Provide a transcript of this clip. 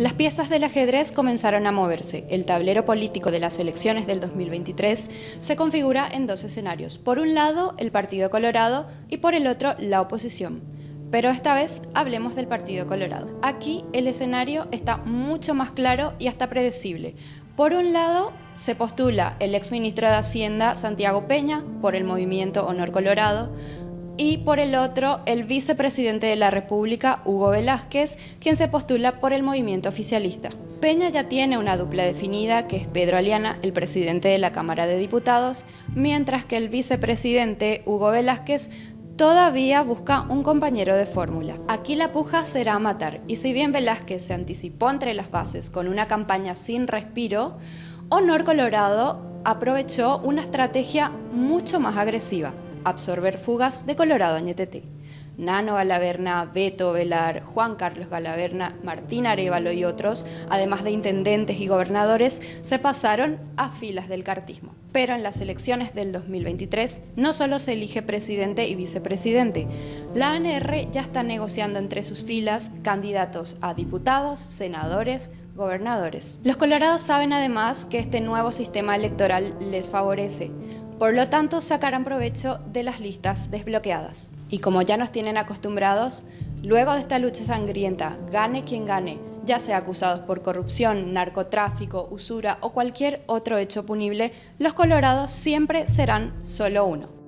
Las piezas del ajedrez comenzaron a moverse. El tablero político de las elecciones del 2023 se configura en dos escenarios. Por un lado, el Partido Colorado y por el otro, la oposición. Pero esta vez hablemos del Partido Colorado. Aquí el escenario está mucho más claro y hasta predecible. Por un lado, se postula el exministro de Hacienda Santiago Peña por el movimiento Honor Colorado, y por el otro el vicepresidente de la República, Hugo Velázquez, quien se postula por el movimiento oficialista. Peña ya tiene una dupla definida, que es Pedro Aliana, el presidente de la Cámara de Diputados, mientras que el vicepresidente, Hugo Velázquez, todavía busca un compañero de fórmula. Aquí la puja será matar, y si bien Velázquez se anticipó entre las bases con una campaña sin respiro, Honor Colorado aprovechó una estrategia mucho más agresiva absorber fugas de Colorado Añetete. Nano Galaverna, Beto Velar, Juan Carlos Galaverna, Martín Arevalo y otros, además de intendentes y gobernadores, se pasaron a filas del cartismo. Pero en las elecciones del 2023 no solo se elige presidente y vicepresidente, la ANR ya está negociando entre sus filas candidatos a diputados, senadores, gobernadores. Los colorados saben además que este nuevo sistema electoral les favorece, por lo tanto, sacarán provecho de las listas desbloqueadas. Y como ya nos tienen acostumbrados, luego de esta lucha sangrienta, gane quien gane, ya sea acusados por corrupción, narcotráfico, usura o cualquier otro hecho punible, los colorados siempre serán solo uno.